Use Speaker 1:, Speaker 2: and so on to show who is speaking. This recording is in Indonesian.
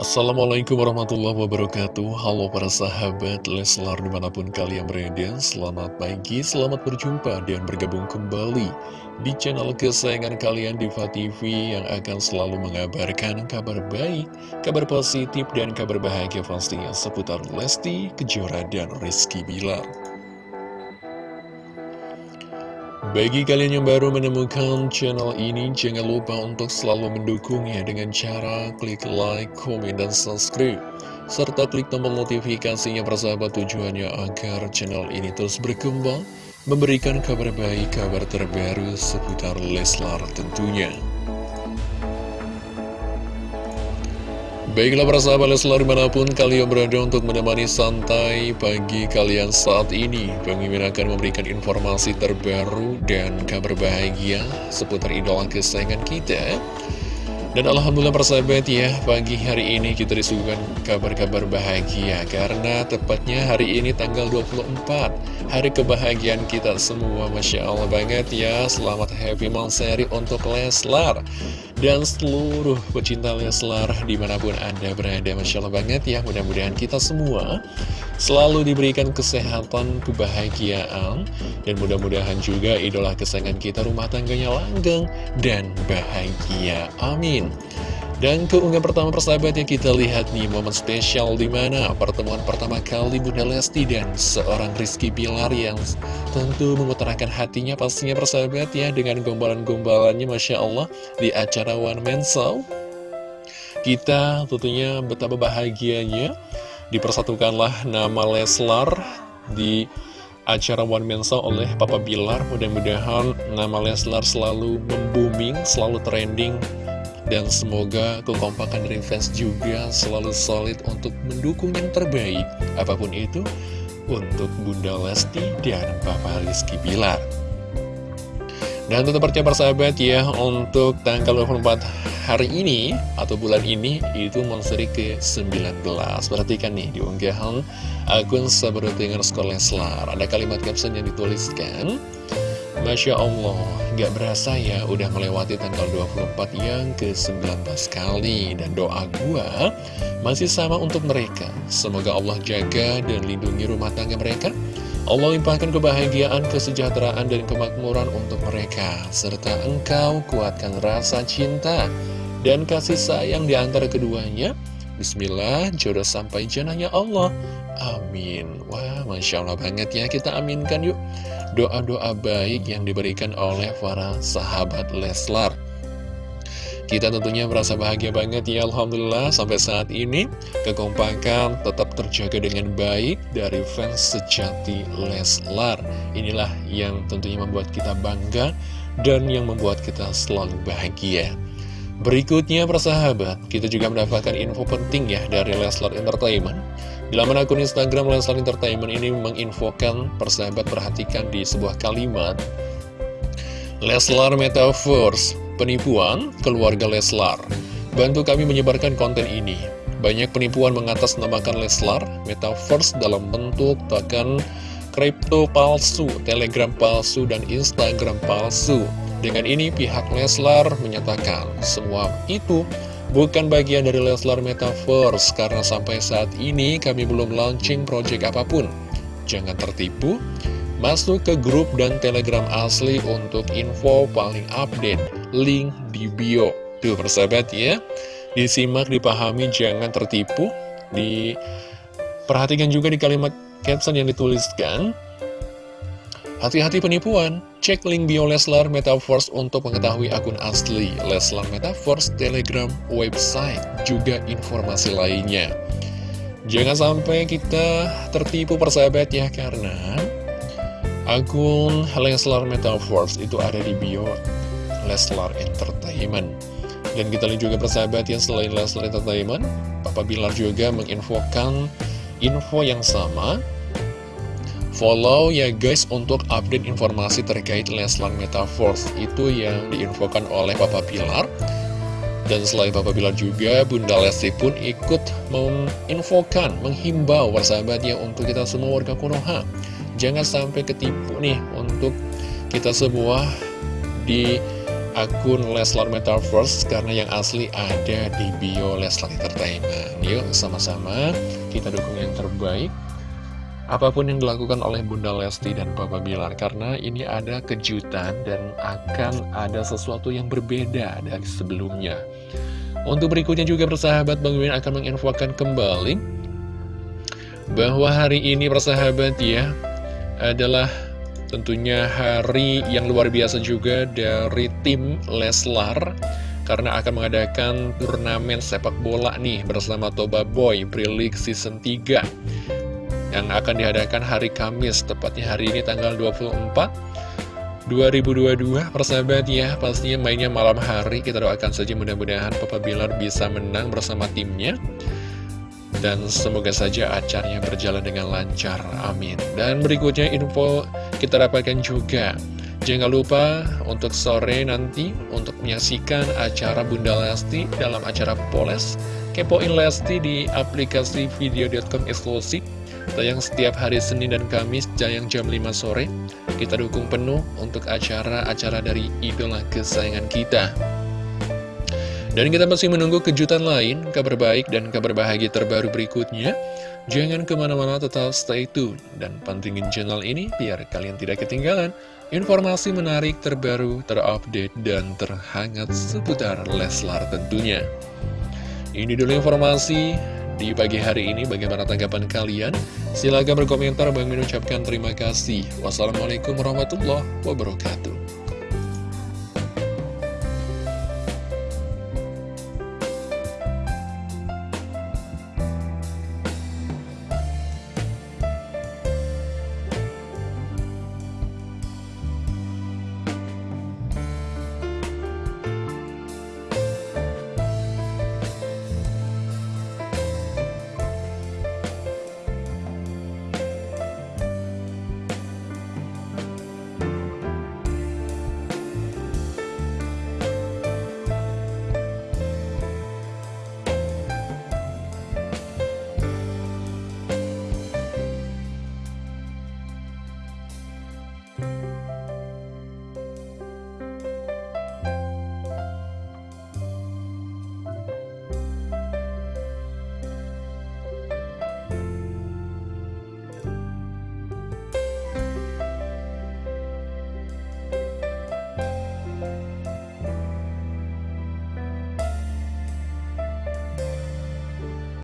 Speaker 1: Assalamualaikum warahmatullahi wabarakatuh. Halo para sahabat Leslar di mana pun kalian berada. Selamat pagi, selamat berjumpa dan bergabung kembali Di channel kesayangan kalian Diva TV Yang akan selalu mengabarkan kabar baik Kabar positif dan kabar bahagia pastinya Seputar Lesti, Kejora, dan Rizky Bilar bagi kalian yang baru menemukan channel ini, jangan lupa untuk selalu mendukungnya dengan cara klik like, komen, dan subscribe. Serta klik tombol notifikasinya persahabat tujuannya agar channel ini terus berkembang, memberikan kabar baik, kabar terbaru seputar Leslar tentunya. Baiklah para sahabat Leslar di mana pun kalian berada untuk menemani santai pagi kalian saat ini Pemimpin akan memberikan informasi terbaru dan kabar bahagia seputar idola kesayangan kita. Dan Alhamdulillah persahabat ya, pagi hari ini kita disuguhkan kabar-kabar bahagia Karena tepatnya hari ini tanggal 24 Hari kebahagiaan kita semua, Masya Allah banget ya. Selamat happy monthsary untuk Leslar Dan seluruh pecinta Leslar di mana pun Anda berada Masya Allah banget ya, mudah-mudahan kita semua Selalu diberikan kesehatan, kebahagiaan Dan mudah-mudahan juga idola kesayangan kita rumah tangganya langgeng dan bahagia. Amin dan keunggahan pertama persahabat yang kita lihat nih momen spesial di mana pertemuan pertama kali Bunda Lesti dan seorang Rizky Bilar yang tentu mengutarakan hatinya pastinya persahabat ya dengan gombalan-gombalannya Masya Allah di acara One Man Show. Kita tentunya betapa bahagianya dipersatukanlah nama Leslar di acara One Man Show oleh Papa Bilar. Mudah-mudahan nama Leslar selalu membooming, selalu trending dan semoga kekompakan dari fans juga selalu solid untuk mendukung yang terbaik. Apa pun itu untuk Bunda Lesti dan Papa Rizky Bilar. Dan tetap percaya persahabat ya untuk tanggal 24 hari ini atau bulan ini itu monseri ke-19 Perhatikan nih di unggahan akun Sabarutingan Sekolah Leslar Ada kalimat caption yang dituliskan Masya Allah, gak berasa ya udah melewati tanggal 24 yang ke-19 kali. Dan doa gua masih sama untuk mereka. Semoga Allah jaga dan lindungi rumah tangga mereka. Allah limpahkan kebahagiaan, kesejahteraan, dan kemakmuran untuk mereka. Serta engkau kuatkan rasa cinta dan kasih sayang di antara keduanya. Bismillah, jodoh sampai janahnya Allah. Amin. Wah, Masya Allah banget ya, kita aminkan yuk doa-doa baik yang diberikan oleh para sahabat Leslar. Kita tentunya merasa bahagia banget ya Alhamdulillah sampai saat ini kekompakan tetap terjaga dengan baik dari fans sejati Leslar. Inilah yang tentunya membuat kita bangga dan yang membuat kita selalu bahagia. Berikutnya persahabat, kita juga mendapatkan info penting ya dari Leslar Entertainment di laman akun Instagram Leslar Entertainment ini menginfokan persahabat perhatikan di sebuah kalimat. Leslar Metaverse, penipuan keluarga Leslar. Bantu kami menyebarkan konten ini. Banyak penipuan mengatasnamakan Leslar Metaverse dalam bentuk token kripto palsu, telegram palsu, dan Instagram palsu. Dengan ini pihak Leslar menyatakan semua itu bukan bagian dari Leslar Metaverse karena sampai saat ini kami belum launching project apa pun. Jangan tertipu, masuk ke grup dan telegram asli untuk info paling update, link di bio. Tuh persahabat ya, disimak, dipahami, jangan tertipu, diperhatikan juga di kalimat caption yang dituliskan, Hati-hati penipuan, cek link bio Leslar Metaverse untuk mengetahui akun asli Leslar Metaverse, Telegram, website, juga informasi lainnya. Jangan sampai kita tertipu persahabat ya, karena akun Leslar Metaverse itu ada di bio Leslar Entertainment. Dan kita lihat juga persahabat ya, selain Leslar Entertainment, Papa Bilar juga menginfokan info yang sama Follow ya guys untuk update informasi terkait Leslar Metaverse Itu yang diinfokan oleh Papa Pilar Dan selain Papa Pilar juga Bunda Lesti pun ikut menginfokan, menghimbau persahabatnya untuk kita semua warga Konoha Jangan sampai ketipu nih untuk kita semua di akun Leslar Metaverse karena yang asli ada di bio Leslar Entertainment. Yuk sama-sama kita dukung yang terbaik. Apa pun yang dilakukan oleh Bunda Lesti dan Papa Bilar Karena ini ada kejutan dan akan ada sesuatu yang berbeda dari sebelumnya. Untuk berikutnya juga persahabat Bang Mimin akan menginfokan kembali Bahwa hari ini persahabat ya Adalah tentunya hari yang luar biasa juga dari tim Leslar karena akan mengadakan turnamen sepak bola nih bersama Toba Boy Brilik Season 3 yang akan diadakan hari Kamis, tepatnya hari ini tanggal 24 2022 persahabat ya pastinya mainnya malam hari. Kita doakan saja mudah-mudahan Papa Bilar bisa menang bersama timnya. Dan semoga saja acaranya berjalan dengan lancar. Amin. Dan berikutnya info kita dapatkan juga. Jangan lupa untuk sore nanti untuk menyaksikan acara Bunda Lesti dalam acara Poles. Kepoin Lesti di aplikasi video.com eksklusif Tayang setiap hari Senin dan Kamis, tayang jam 5 sore. Kita dukung penuh untuk acara-acara dari idola kesayangan kita. Dan kita masih menunggu kejutan lain, kabar baik dan kabar bahagia terbaru berikutnya. Jangan ke mana-mana tetap stay tune dan pantengin channel ini biar kalian tidak ketinggalan informasi menarik terbaru, terupdate, dan terhangat seputar Leslar tentunya. Ini dulu informasi di pagi hari ini. Bagaimana tanggapan kalian? Silahkan berkomentar. Bang Min ucapkan terima kasih. Wassalamualaikum warahmatullahi wabarakatuh.